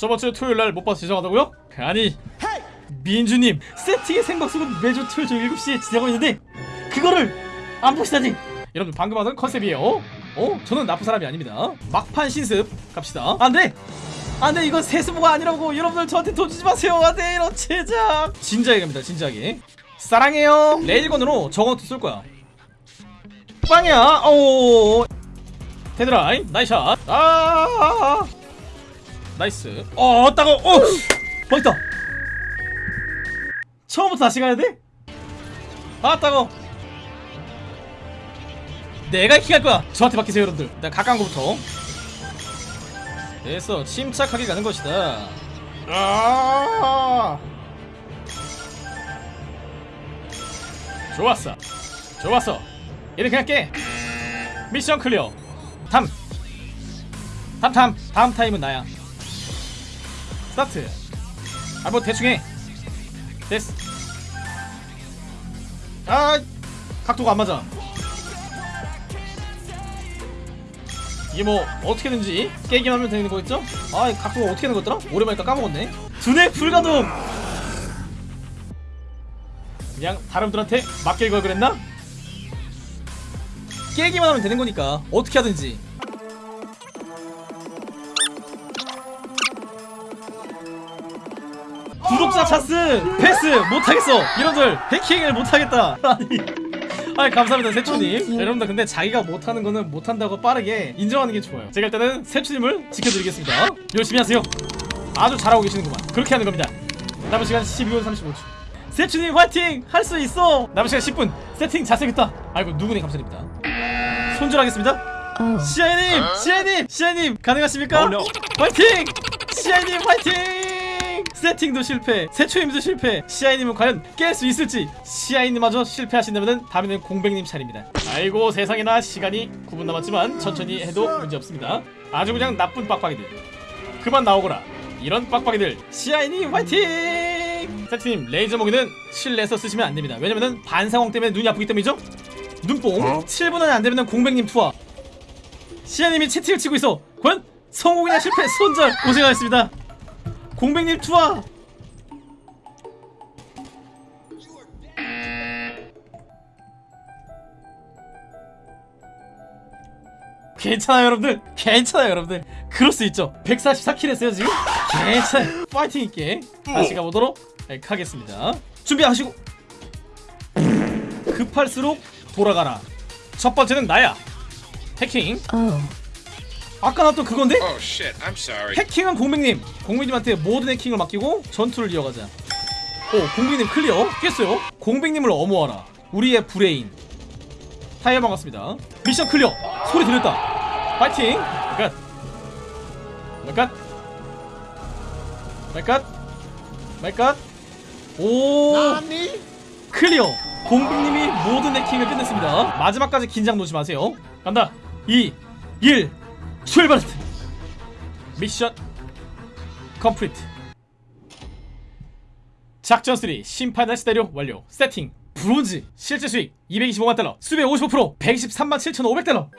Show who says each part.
Speaker 1: 저번주 토요일날 못 봐서 죄송하다고요? 아니 민주님 세팅의 생방송은 매주 토요일 저녁 7시에 진행하고 있는데 그거를 안 보시다니. 여러분 방금 하던 컨셉이에요. 어? 저는 나쁜 사람이 아닙니다. 막판 신습. 갑시다. 안돼! 안돼! 이건 세수모가 아니라고 여러분들 저한테 돈 주지 마세요. 안돼! 이런 제작! 진지하게 갑니다 진지하게. 사랑해요. 레일건으로 저건투 쏠 거야. 빵이야. 오. 테드라인. 나이샷. 아 나이스. 어 따가워 어! 멋있다. 처음부터 다시 가야 돼? 아 따가워 내가 킹할 거야. 저한테 맡기세요 여러분들. 내가 가까운 거부터. 됐어. 침착하게 가는 것이다. 아! 좋았어. 좋았어. 이렇게 할게. mission clear. 탐 탐탐 다음 타임은 나야 start. 아 뭐 대충 해. 됐어. 아 각도가 안 맞아. 이게 뭐 어떻게든지 깨기만 하면 되는 거겠죠? 아 각도가 어떻게 되는 거였더라? 오랜만이니까 까먹었네. 두뇌 불가동! 그냥 다른 분들한테 맡길 걸 그랬나? 깨기만 하면 되는 거니까 어떻게 하든지 구독자 차스 패스 못하겠어 이런들 해킹을 못하겠다 아니 감사합니다 세추님 여러분들 근데 자기가 못하는 거는 못한다고 빠르게 인정하는 게 좋아요 제가 일단은 세추님을 지켜드리겠습니다 열심히 하세요 아주 잘하고 계시는구만 그렇게 하는 겁니다 남은 시간 12분 35초 세추님 화이팅! 할 수 있어! 남은 시간 10분 세팅 잘생겼다 아이고 누구네 감사드립니다 손절하겠습니다 시아이님! 시아이님! 시아이님 가능하십니까?
Speaker 2: No.
Speaker 1: 화이팅! 시아이님 화이팅! 세팅도 실패 세초님도 실패. 시아이님은 과연 깰 수 있을지? 시아이님마저 실패하신다면 다음에는 공백님 차례입니다. 아이고 세상에나 시간이 9분 남았지만 천천히 해도 문제없습니다. 아주 그냥 나쁜 빡빡이들. 그만 나오거라. 이런 빡빡이들. 시아이님 화이팅! 세팅님 레이저 모기는 실내에서 쓰시면 안됩니다. 왜냐면은 반상황 때문에 눈이 아프기 때문이죠? 눈뽕
Speaker 2: 어?
Speaker 1: 7분 안에 안되면 공백님 투하. 시아님이 채팅을 치고 있어. 과연 성공이나 실패 손절 고생하셨습니다 공백님 투하! 괜찮아요 여러분들? 괜찮아요 여러분들? 그럴 수 있죠? 144킬 했어요 지금? 괜찮아요. 파이팅 있게 다시 가보도록 하겠습니다. 준비하시고! 급할수록 돌아가라. 첫 번째는 나야. 해킹 아까 나왔던 그건데?
Speaker 3: Oh shit, I'm sorry.
Speaker 1: 해킹은 공백님. 공백님한테 모든 해킹을 맡기고 전투를 이어가자. 오 공백님 clear? 깼어요? 공백님을 엄호하라. 우리의 브레인. 타이어 반갑습니다. mission clear. 소리 들렸다. 파이팅! 말갓. 말갓. 말갓. 말갓. 오. Clear. 공백님이 모든 해킹을 끝냈습니다. 마지막까지 긴장 놓지 마세요. 간다. 2 1 출발! Mission complete. 작전 3 심판단 시대료 완료. 세팅 브론즈 실제 수익 225만 달러 수배 55% 123만 7,500달러